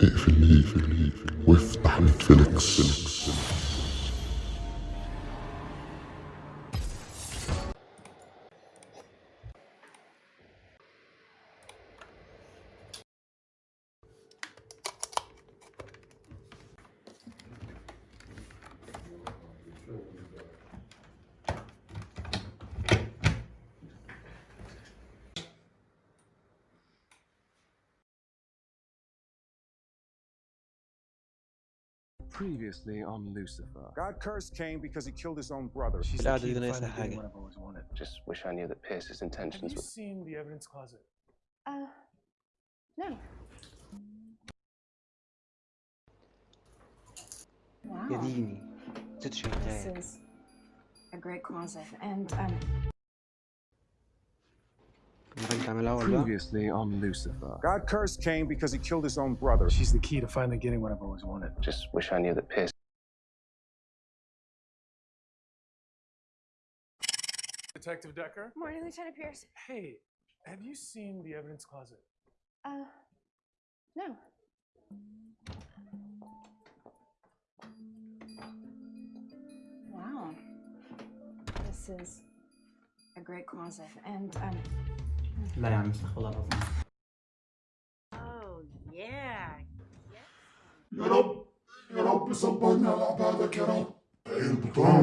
اقفل ليه وافتح نتفليكس. Previously on Lucifer. God cursed Cain because he killed his own brother. She's the key to have always wanted. Just wish I knew that Pierce's intentions were... Have you seen the evidence closet? Uh, no. Wow. This is a great closet. And, um, Previously on Lucifer. God cursed Cain because he killed his own brother. She's the key to finally getting what I've always wanted. Just wish I knew that Pierce. Detective Decker? morning, Lieutenant Pierce. Hey, have you seen the evidence closet? Uh, no. Wow. This is a great closet. And, um, لا يا عم استغفر الله العظيم. Oh. يا رب يا رب صبرني على عبادك يا رب. البطان